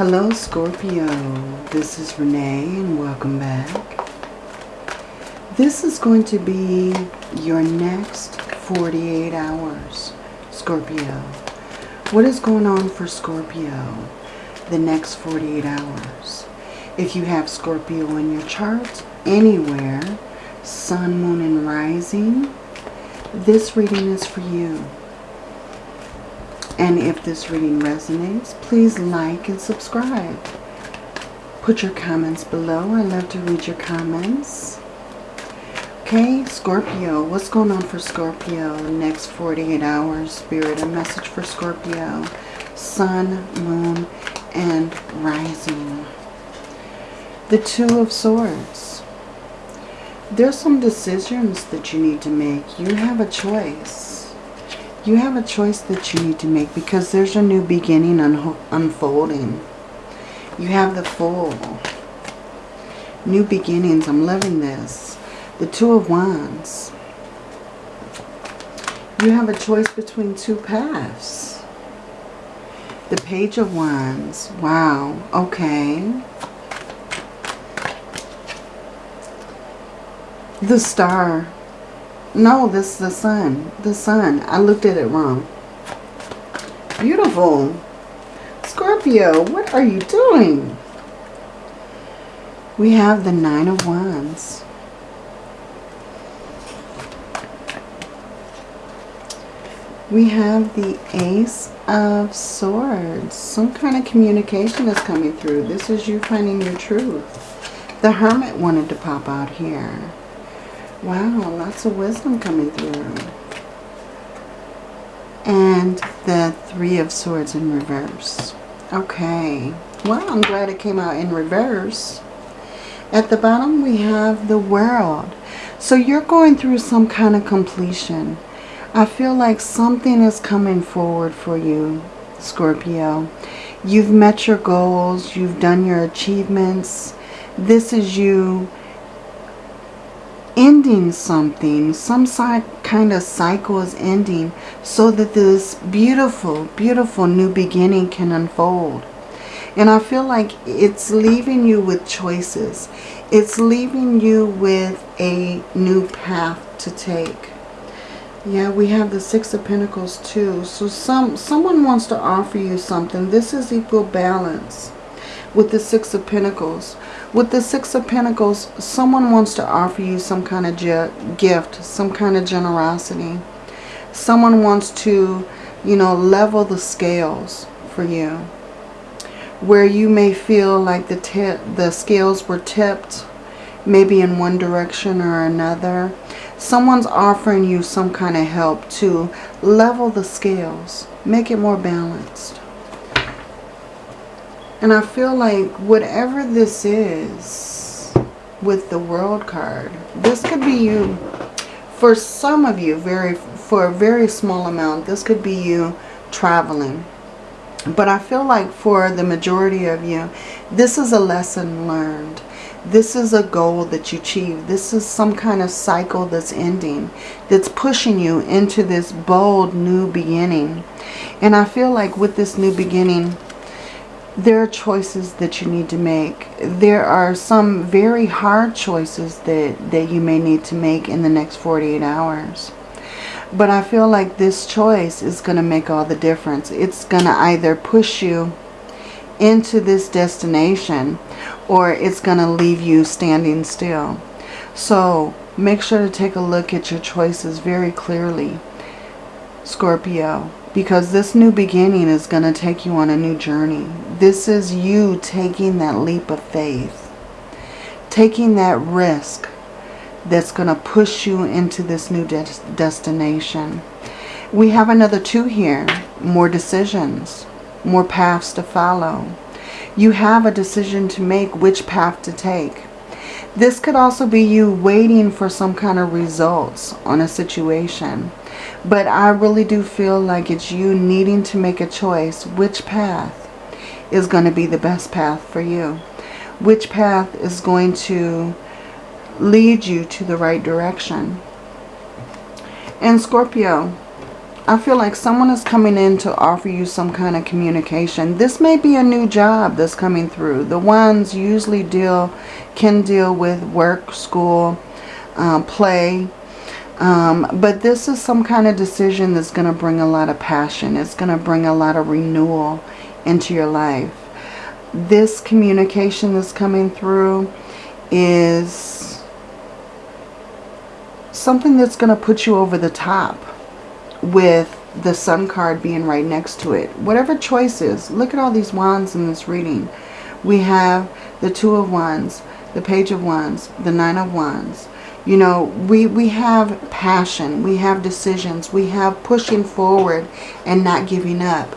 Hello Scorpio, this is Renee and welcome back. This is going to be your next 48 hours, Scorpio. What is going on for Scorpio the next 48 hours? If you have Scorpio in your chart, anywhere, sun, moon, and rising, this reading is for you. And if this reading resonates, please like and subscribe. Put your comments below. I love to read your comments. Okay, Scorpio. What's going on for Scorpio next 48 hours? Spirit, a message for Scorpio. Sun, Moon, and Rising. The Two of Swords. There's some decisions that you need to make. You have a choice you have a choice that you need to make because there's a new beginning un unfolding. You have the Fool. New beginnings. I'm loving this. The Two of Wands. You have a choice between two paths. The Page of Wands. Wow. Okay. The Star. No, this is the sun. The sun. I looked at it wrong. Beautiful. Scorpio, what are you doing? We have the Nine of Wands. We have the Ace of Swords. Some kind of communication is coming through. This is you finding your truth. The Hermit wanted to pop out here. Wow, lots of wisdom coming through. And the Three of Swords in reverse. Okay. Well, I'm glad it came out in reverse. At the bottom, we have the world. So you're going through some kind of completion. I feel like something is coming forward for you, Scorpio. You've met your goals. You've done your achievements. This is you ending something. Some kind of cycle is ending so that this beautiful, beautiful new beginning can unfold. And I feel like it's leaving you with choices. It's leaving you with a new path to take. Yeah, we have the Six of Pentacles too. So some someone wants to offer you something. This is equal balance with the Six of Pentacles. With the Six of Pentacles, someone wants to offer you some kind of gift, some kind of generosity. Someone wants to, you know, level the scales for you. Where you may feel like the, the scales were tipped, maybe in one direction or another. Someone's offering you some kind of help to level the scales, make it more balanced. And I feel like whatever this is with the world card, this could be you, for some of you, very for a very small amount, this could be you traveling. But I feel like for the majority of you, this is a lesson learned. This is a goal that you achieve. This is some kind of cycle that's ending, that's pushing you into this bold new beginning. And I feel like with this new beginning, there are choices that you need to make. There are some very hard choices that, that you may need to make in the next 48 hours. But I feel like this choice is going to make all the difference. It's going to either push you into this destination or it's going to leave you standing still. So make sure to take a look at your choices very clearly, Scorpio because this new beginning is going to take you on a new journey. This is you taking that leap of faith. Taking that risk that's going to push you into this new de destination. We have another two here. More decisions. More paths to follow. You have a decision to make which path to take. This could also be you waiting for some kind of results on a situation but I really do feel like it's you needing to make a choice. Which path is going to be the best path for you? Which path is going to lead you to the right direction? And Scorpio, I feel like someone is coming in to offer you some kind of communication. This may be a new job that's coming through. The wands usually deal, can deal with work, school, uh, play. Um, but this is some kind of decision that's going to bring a lot of passion. It's going to bring a lot of renewal into your life. This communication that's coming through is something that's going to put you over the top with the sun card being right next to it. Whatever choice is, look at all these wands in this reading. We have the two of wands, the page of wands, the nine of wands. You know, we, we have passion, we have decisions, we have pushing forward and not giving up.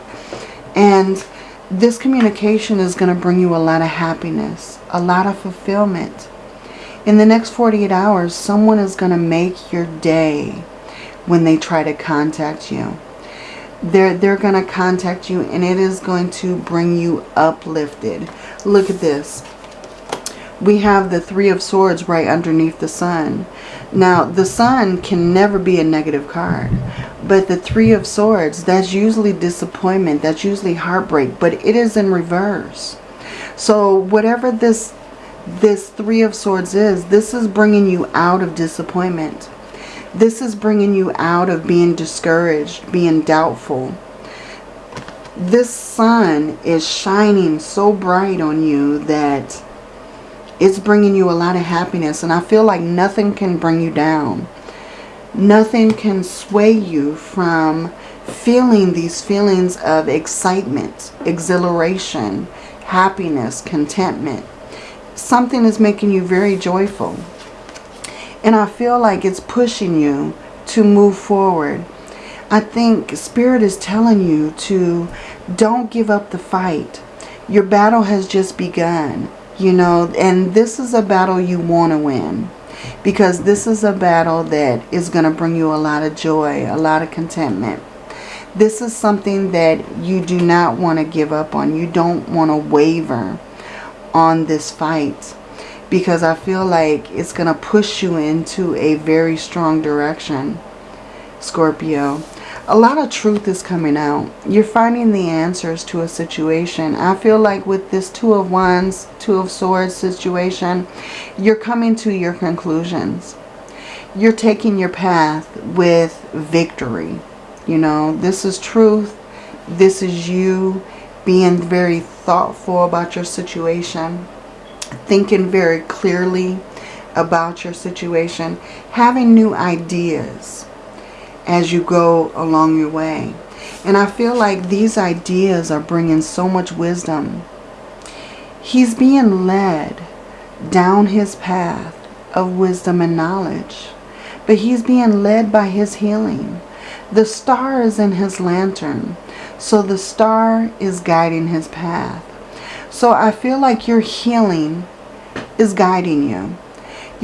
And this communication is going to bring you a lot of happiness, a lot of fulfillment. In the next 48 hours, someone is going to make your day when they try to contact you. They're, they're going to contact you and it is going to bring you uplifted. Look at this. We have the Three of Swords right underneath the Sun. Now, the Sun can never be a negative card. But the Three of Swords, that's usually disappointment. That's usually heartbreak. But it is in reverse. So whatever this, this Three of Swords is, this is bringing you out of disappointment. This is bringing you out of being discouraged, being doubtful. This sun is shining so bright on you that it's bringing you a lot of happiness. And I feel like nothing can bring you down. Nothing can sway you from feeling these feelings of excitement, exhilaration, happiness, contentment. Something is making you very joyful. And I feel like it's pushing you to move forward. I think Spirit is telling you to don't give up the fight. Your battle has just begun, you know, and this is a battle you want to win. Because this is a battle that is going to bring you a lot of joy, a lot of contentment. This is something that you do not want to give up on. You don't want to waver on this fight because I feel like it's going to push you into a very strong direction, Scorpio. A lot of truth is coming out. You're finding the answers to a situation. I feel like with this Two of Wands, Two of Swords situation, you're coming to your conclusions. You're taking your path with victory. You know, this is truth. This is you being very thoughtful about your situation thinking very clearly about your situation, having new ideas as you go along your way. And I feel like these ideas are bringing so much wisdom. He's being led down his path of wisdom and knowledge. But he's being led by his healing. The star is in his lantern. So the star is guiding his path. So I feel like your healing is guiding you.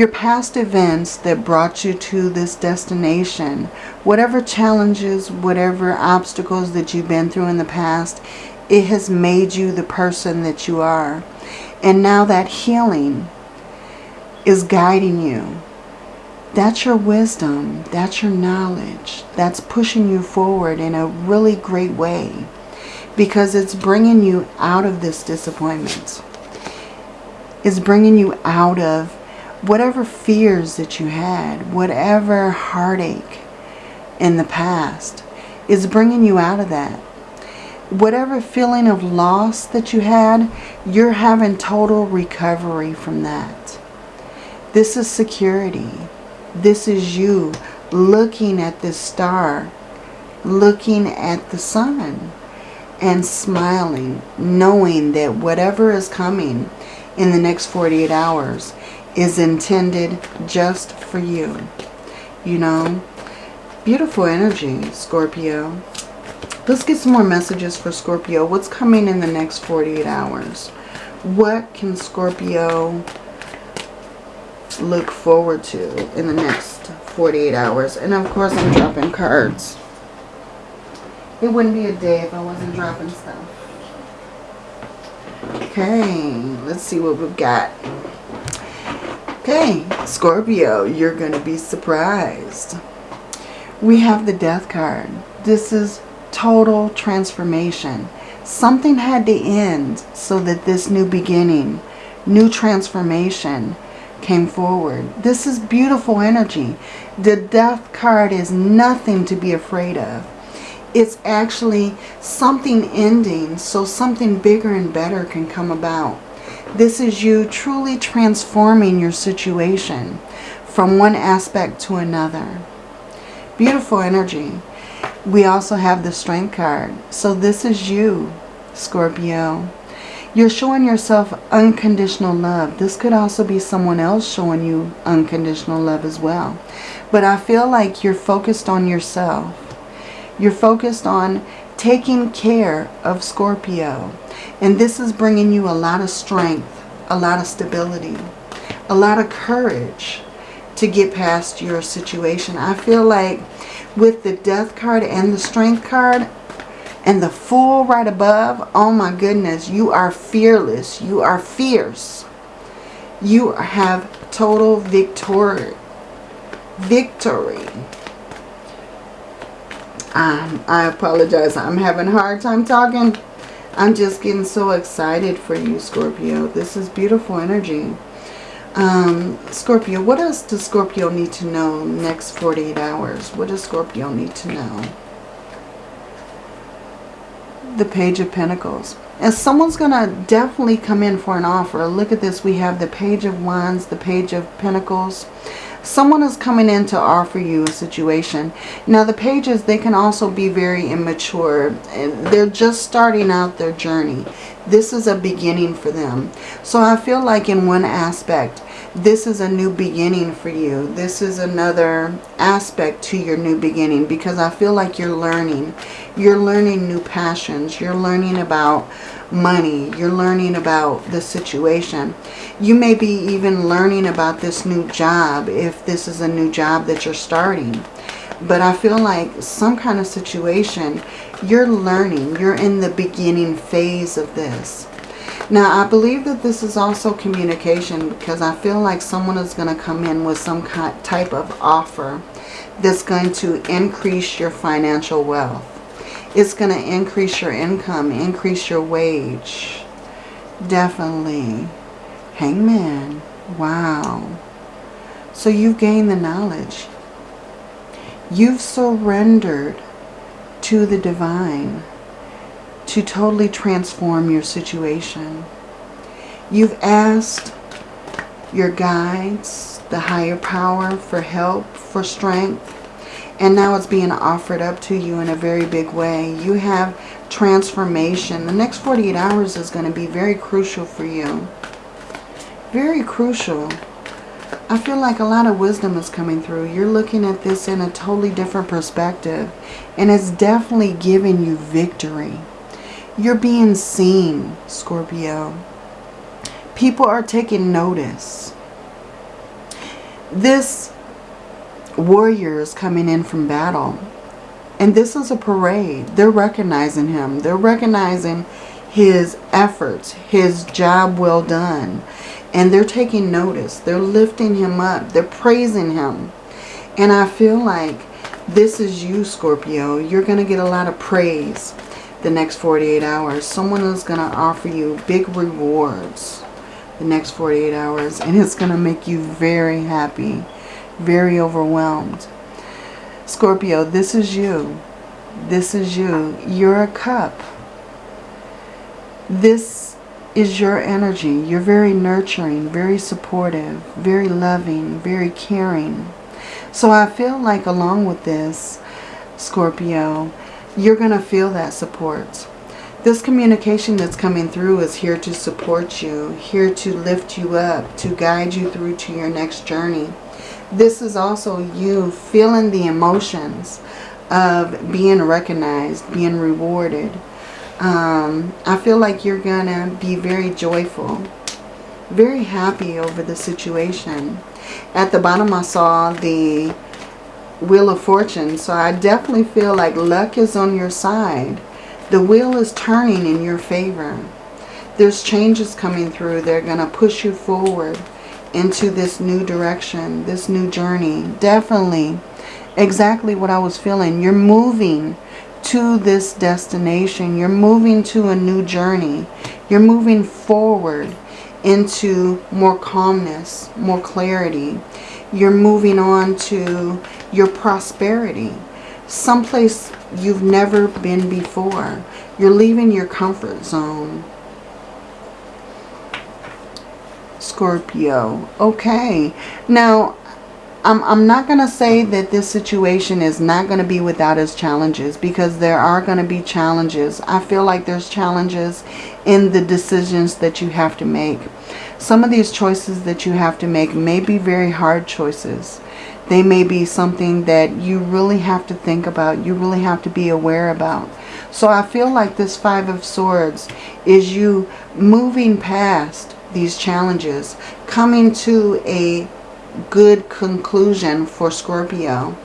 Your past events that brought you to this destination, whatever challenges, whatever obstacles that you've been through in the past, it has made you the person that you are. And now that healing is guiding you. That's your wisdom. That's your knowledge. That's pushing you forward in a really great way because it's bringing you out of this disappointment. It's bringing you out of whatever fears that you had, whatever heartache in the past. Is bringing you out of that. Whatever feeling of loss that you had, you're having total recovery from that. This is security. This is you looking at this star, looking at the sun and smiling, knowing that whatever is coming in the next 48 hours is intended just for you. You know, beautiful energy, Scorpio. Let's get some more messages for Scorpio. What's coming in the next 48 hours? What can Scorpio look forward to in the next 48 hours? And of course, I'm dropping cards. It wouldn't be a day if I wasn't dropping stuff. Okay, let's see what we've got. Okay, Scorpio, you're going to be surprised. we have the death card. This is total transformation. Something had to end so that this new beginning, new transformation came forward. This is beautiful energy. The death card is nothing to be afraid of. It's actually something ending so something bigger and better can come about. This is you truly transforming your situation from one aspect to another. Beautiful energy. We also have the strength card. So this is you, Scorpio. You're showing yourself unconditional love. This could also be someone else showing you unconditional love as well. But I feel like you're focused on yourself. You're focused on taking care of Scorpio. And this is bringing you a lot of strength, a lot of stability, a lot of courage to get past your situation. I feel like with the death card and the strength card and the fool right above, oh my goodness, you are fearless. You are fierce. You have total victory. Victory. Um, I apologize. I'm having a hard time talking. I'm just getting so excited for you, Scorpio. This is beautiful energy. Um, Scorpio, what else does Scorpio need to know next 48 hours? What does Scorpio need to know? The Page of Pentacles. And someone's going to definitely come in for an offer. Look at this. We have the Page of Wands, the Page of Pentacles. Someone is coming in to offer you a situation. Now the pages, they can also be very immature. They're just starting out their journey. This is a beginning for them. So I feel like in one aspect, this is a new beginning for you. This is another aspect to your new beginning because I feel like you're learning. You're learning new passions. You're learning about money. You're learning about the situation. You may be even learning about this new job if this is a new job that you're starting. But I feel like some kind of situation, you're learning. You're in the beginning phase of this. Now, I believe that this is also communication because I feel like someone is going to come in with some kind, type of offer that's going to increase your financial wealth. It's going to increase your income, increase your wage. Definitely. Hangman. Wow. So you've gained the knowledge. You've surrendered to the divine to totally transform your situation. You've asked your guides, the higher power, for help, for strength, and now it's being offered up to you in a very big way. You have transformation. The next 48 hours is going to be very crucial for you. Very crucial. I feel like a lot of wisdom is coming through. You're looking at this in a totally different perspective. And it's definitely giving you victory. You're being seen, Scorpio. People are taking notice. This warrior is coming in from battle. And this is a parade. They're recognizing him. They're recognizing his efforts, his job well done. And they're taking notice. They're lifting him up. They're praising him. And I feel like this is you, Scorpio. You're going to get a lot of praise the next 48 hours. Someone is going to offer you big rewards the next 48 hours. And it's going to make you very happy very overwhelmed. Scorpio, this is you. This is you. You're a cup. This is your energy. You're very nurturing, very supportive, very loving, very caring. So I feel like along with this, Scorpio, you're going to feel that support. This communication that's coming through is here to support you, here to lift you up, to guide you through to your next journey this is also you feeling the emotions of being recognized, being rewarded. Um, I feel like you're going to be very joyful, very happy over the situation. At the bottom I saw the Wheel of Fortune, so I definitely feel like luck is on your side. The wheel is turning in your favor. There's changes coming through. They're going to push you forward into this new direction, this new journey. Definitely exactly what I was feeling. You're moving to this destination. You're moving to a new journey. You're moving forward into more calmness, more clarity. You're moving on to your prosperity. Someplace you've never been before. You're leaving your comfort zone. Scorpio. Okay. Now, I'm, I'm not going to say that this situation is not going to be without its challenges because there are going to be challenges. I feel like there's challenges in the decisions that you have to make. Some of these choices that you have to make may be very hard choices. They may be something that you really have to think about. You really have to be aware about. So I feel like this Five of Swords is you moving past these challenges, coming to a good conclusion for Scorpio.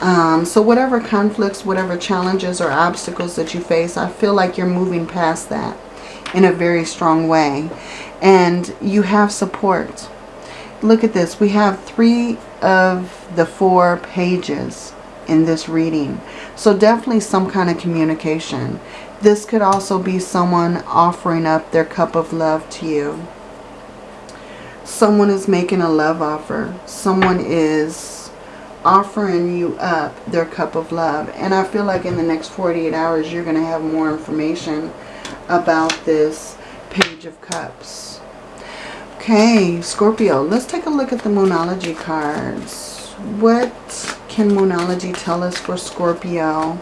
Um, so whatever conflicts, whatever challenges or obstacles that you face, I feel like you're moving past that in a very strong way. And you have support. Look at this. We have three of the four pages in this reading. So definitely some kind of communication. This could also be someone offering up their cup of love to you. Someone is making a love offer. Someone is offering you up their cup of love. And I feel like in the next 48 hours, you're going to have more information about this Page of Cups. Okay, Scorpio, let's take a look at the Moonology cards. What can Moonology tell us for Scorpio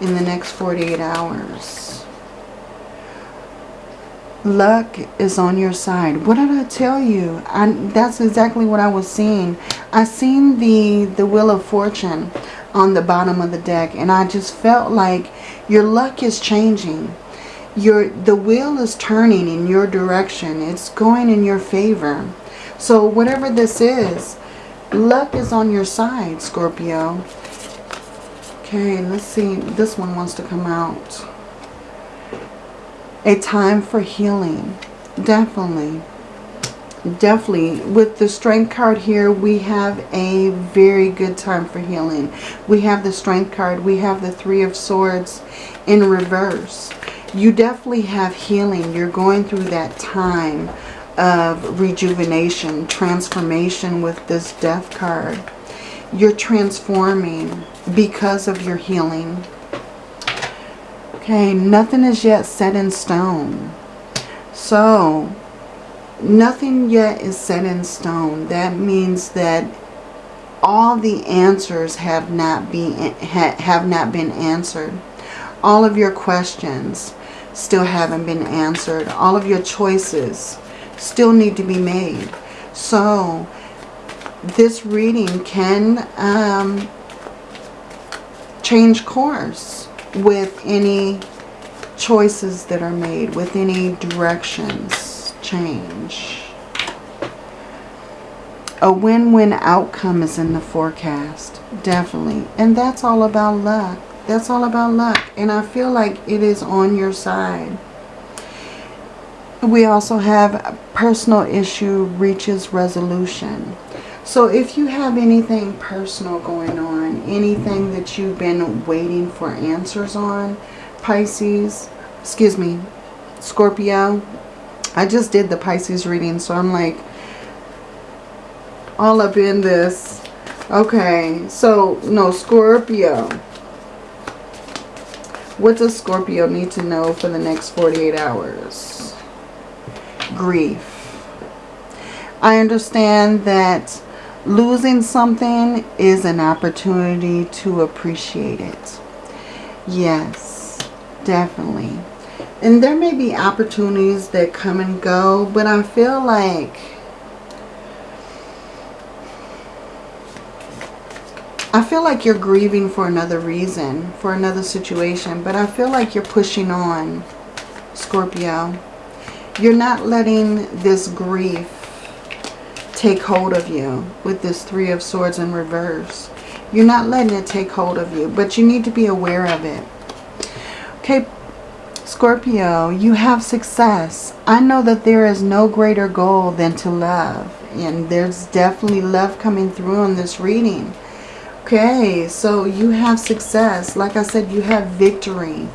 in the next 48 hours? luck is on your side. What did I tell you? I, that's exactly what I was seeing. I seen the, the Wheel of Fortune on the bottom of the deck and I just felt like your luck is changing. Your, the wheel is turning in your direction. It's going in your favor. So whatever this is, luck is on your side, Scorpio. Okay, let's see. This one wants to come out a time for healing. Definitely. Definitely. With the strength card here, we have a very good time for healing. We have the strength card. We have the three of swords in reverse. You definitely have healing. You're going through that time of rejuvenation, transformation with this death card. You're transforming because of your healing. Okay, nothing is yet set in stone. So, nothing yet is set in stone. That means that all the answers have not been have not been answered. All of your questions still haven't been answered. All of your choices still need to be made. So, this reading can um, change course with any choices that are made, with any directions change. A win-win outcome is in the forecast, definitely. And that's all about luck. That's all about luck. And I feel like it is on your side. We also have personal issue reaches resolution. So if you have anything personal going on, anything that you've been waiting for answers on, Pisces, excuse me, Scorpio, I just did the Pisces reading, so I'm like all up in this. Okay, so no, Scorpio. What does Scorpio need to know for the next 48 hours? Grief. I understand that losing something is an opportunity to appreciate it. Yes, definitely. And there may be opportunities that come and go, but I feel like I feel like you're grieving for another reason, for another situation, but I feel like you're pushing on, Scorpio. You're not letting this grief take hold of you with this Three of Swords in reverse. You're not letting it take hold of you, but you need to be aware of it. Okay, Scorpio, you have success. I know that there is no greater goal than to love. And there's definitely love coming through in this reading. Okay, so you have success. Like I said, you have victory,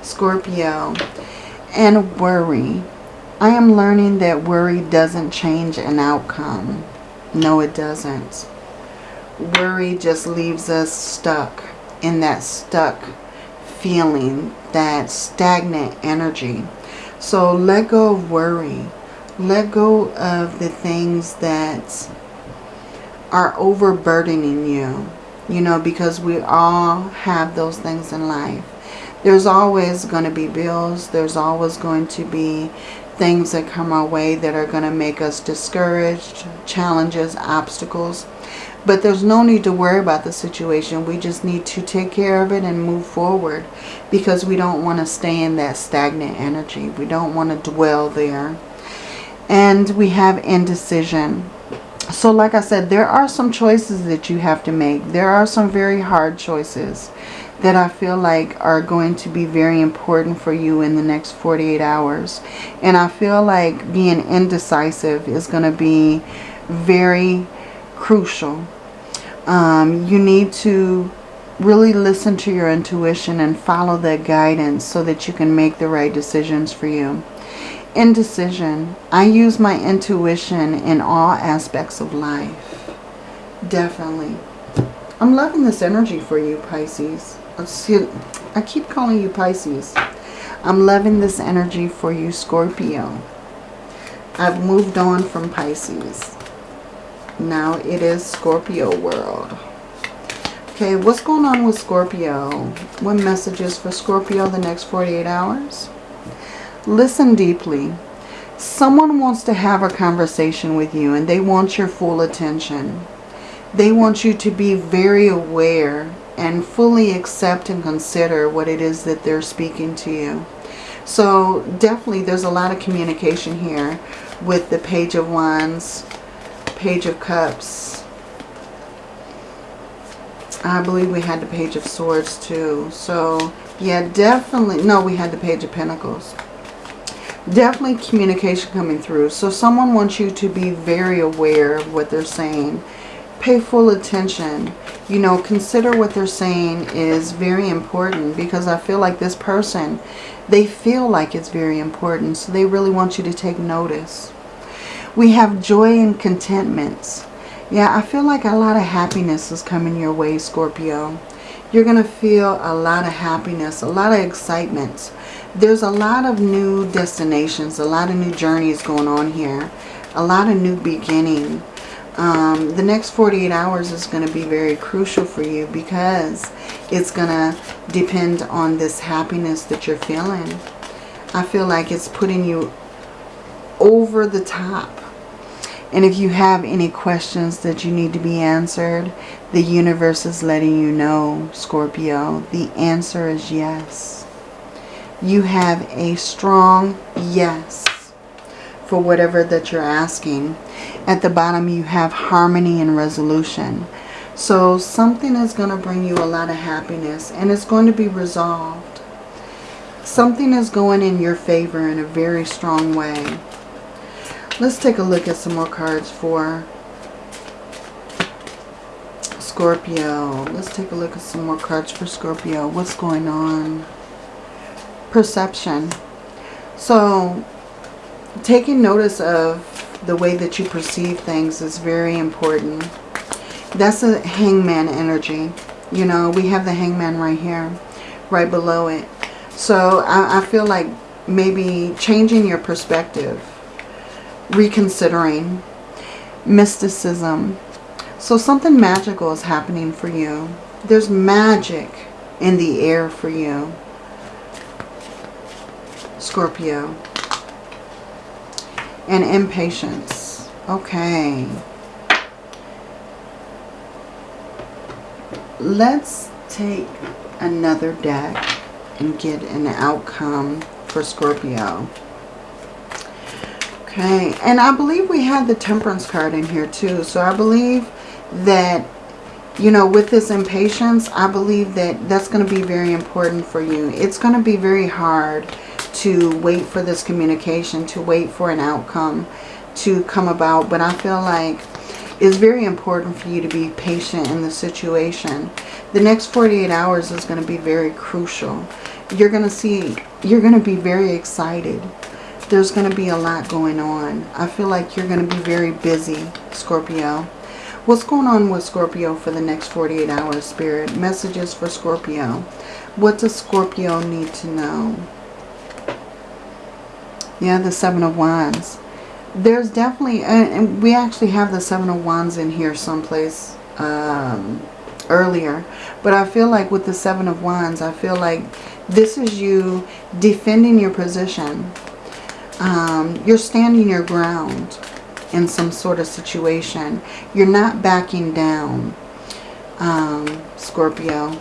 Scorpio. And worry. I am learning that worry doesn't change an outcome. No, it doesn't. Worry just leaves us stuck in that stuck feeling, that stagnant energy. So let go of worry. Let go of the things that are overburdening you. You know, because we all have those things in life. There's always going to be bills. There's always going to be things that come our way that are going to make us discouraged, challenges, obstacles. But there's no need to worry about the situation. We just need to take care of it and move forward because we don't want to stay in that stagnant energy. We don't want to dwell there. And we have indecision. So like I said, there are some choices that you have to make. There are some very hard choices that I feel like are going to be very important for you in the next 48 hours. And I feel like being indecisive is going to be very crucial. Um, you need to really listen to your intuition and follow that guidance so that you can make the right decisions for you. Indecision. I use my intuition in all aspects of life. Definitely. I'm loving this energy for you, Pisces. I keep calling you Pisces. I'm loving this energy for you, Scorpio. I've moved on from Pisces. Now it is Scorpio world. Okay, what's going on with Scorpio? What messages for Scorpio the next 48 hours? Listen deeply. Someone wants to have a conversation with you and they want your full attention. They want you to be very aware and fully accept and consider what it is that they're speaking to you. So definitely there's a lot of communication here with the Page of Wands, Page of Cups. I believe we had the Page of Swords too. So yeah, definitely. No, we had the Page of Pentacles. Definitely communication coming through. So someone wants you to be very aware of what they're saying. Pay full attention you know, consider what they're saying is very important because I feel like this person, they feel like it's very important. So they really want you to take notice. We have joy and contentment. Yeah, I feel like a lot of happiness is coming your way, Scorpio. You're going to feel a lot of happiness, a lot of excitement. There's a lot of new destinations, a lot of new journeys going on here. A lot of new beginning um, the next 48 hours is going to be very crucial for you because it's going to depend on this happiness that you're feeling. I feel like it's putting you over the top. And if you have any questions that you need to be answered, the universe is letting you know, Scorpio, the answer is yes. You have a strong yes for whatever that you're asking. At the bottom you have harmony and resolution. So something is going to bring you a lot of happiness and it's going to be resolved. Something is going in your favor in a very strong way. Let's take a look at some more cards for Scorpio. Let's take a look at some more cards for Scorpio. What's going on? Perception. So taking notice of the way that you perceive things is very important. That's a hangman energy. You know, we have the hangman right here, right below it. So I, I feel like maybe changing your perspective, reconsidering, mysticism. So something magical is happening for you. There's magic in the air for you. Scorpio and impatience. Okay. Let's take another deck and get an outcome for Scorpio. Okay, and I believe we had the Temperance card in here too. So I believe that, you know, with this impatience, I believe that that's going to be very important for you. It's going to be very hard to wait for this communication, to wait for an outcome to come about. But I feel like it's very important for you to be patient in the situation. The next 48 hours is going to be very crucial. You're going to see, you're going to be very excited. There's going to be a lot going on. I feel like you're going to be very busy, Scorpio. What's going on with Scorpio for the next 48 hours, Spirit? Messages for Scorpio. What does Scorpio need to know? Yeah, the Seven of Wands there's definitely, and we actually have the Seven of Wands in here someplace um, earlier. But I feel like with the Seven of Wands, I feel like this is you defending your position. Um, you're standing your ground in some sort of situation. You're not backing down, um, Scorpio.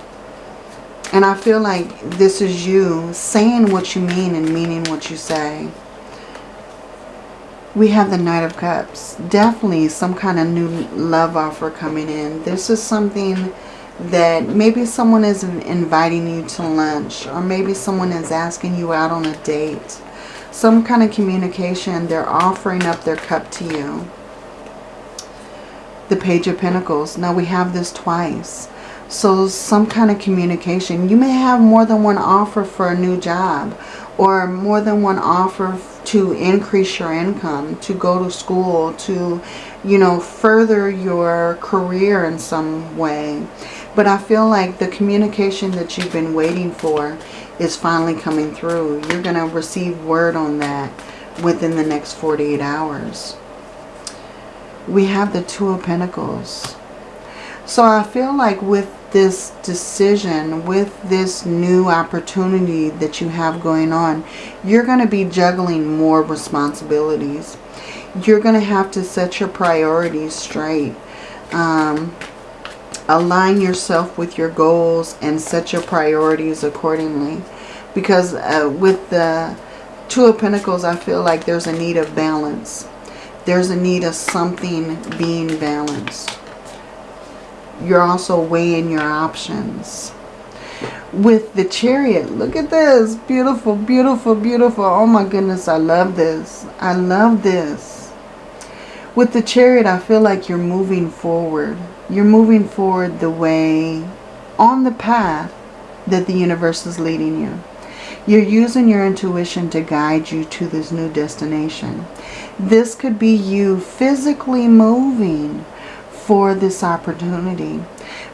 And I feel like this is you saying what you mean and meaning what you say we have the Knight of Cups. Definitely some kind of new love offer coming in. This is something that maybe someone is inviting you to lunch or maybe someone is asking you out on a date. Some kind of communication. They're offering up their cup to you. The Page of Pentacles. Now we have this twice. So some kind of communication. You may have more than one offer for a new job or more than one offer to increase your income, to go to school, to, you know, further your career in some way. But I feel like the communication that you've been waiting for is finally coming through. You're going to receive word on that within the next 48 hours. We have the Two of Pentacles. So I feel like with this decision, with this new opportunity that you have going on, you're going to be juggling more responsibilities. You're going to have to set your priorities straight. Um, align yourself with your goals and set your priorities accordingly. Because uh, with the Two of Pentacles, I feel like there's a need of balance. There's a need of something being balanced you're also weighing your options. With the chariot, look at this. Beautiful, beautiful, beautiful. Oh my goodness, I love this. I love this. With the chariot, I feel like you're moving forward. You're moving forward the way, on the path that the universe is leading you. You're using your intuition to guide you to this new destination. This could be you physically moving for this opportunity.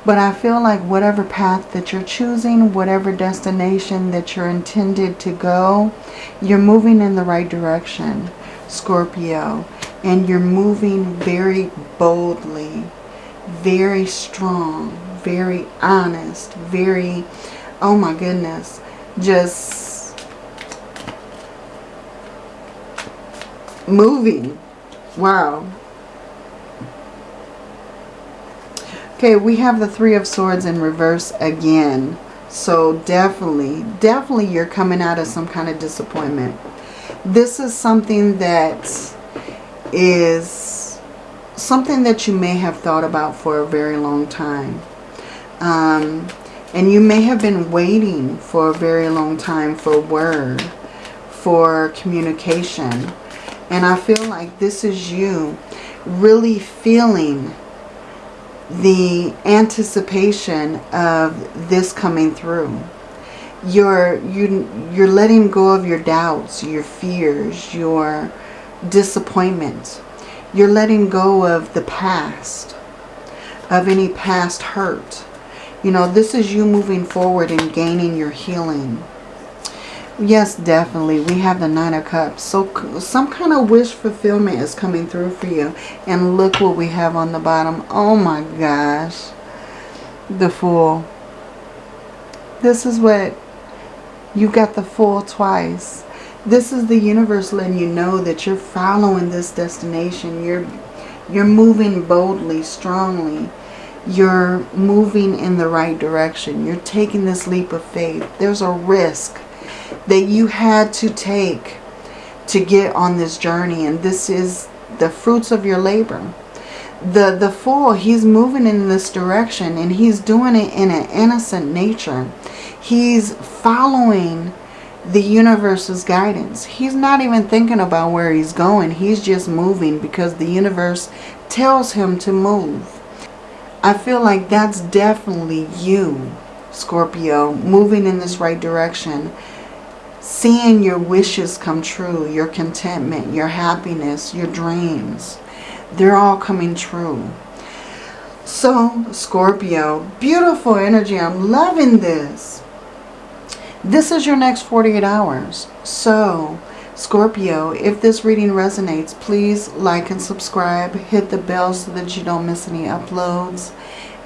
But I feel like whatever path that you're choosing, whatever destination that you're intended to go, you're moving in the right direction, Scorpio. And you're moving very boldly, very strong, very honest, very, oh my goodness, just moving. Wow. Okay, we have the Three of Swords in reverse again. So definitely, definitely you're coming out of some kind of disappointment. This is something that is something that you may have thought about for a very long time. Um, and you may have been waiting for a very long time for word, for communication. And I feel like this is you really feeling the anticipation of this coming through. You're, you, you're letting go of your doubts, your fears, your disappointment. You're letting go of the past, of any past hurt. You know, this is you moving forward and gaining your healing. Yes, definitely. We have the Nine of Cups. So some kind of wish fulfillment is coming through for you. And look what we have on the bottom. Oh my gosh. The Fool. This is what you got the Fool twice. This is the universe letting you know that you're following this destination. You're, you're moving boldly, strongly. You're moving in the right direction. You're taking this leap of faith. There's a risk that you had to take to get on this journey. And this is the fruits of your labor. The, the fool, he's moving in this direction and he's doing it in an innocent nature. He's following the universe's guidance. He's not even thinking about where he's going. He's just moving because the universe tells him to move. I feel like that's definitely you, Scorpio, moving in this right direction. Seeing your wishes come true, your contentment, your happiness, your dreams. They're all coming true. So, Scorpio, beautiful energy. I'm loving this. This is your next 48 hours. So, Scorpio, if this reading resonates, please like and subscribe. Hit the bell so that you don't miss any uploads.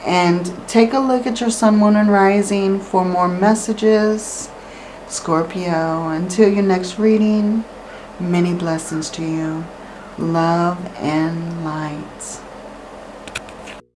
And take a look at your sun, moon, and rising for more messages. Scorpio, until your next reading, many blessings to you. Love and light.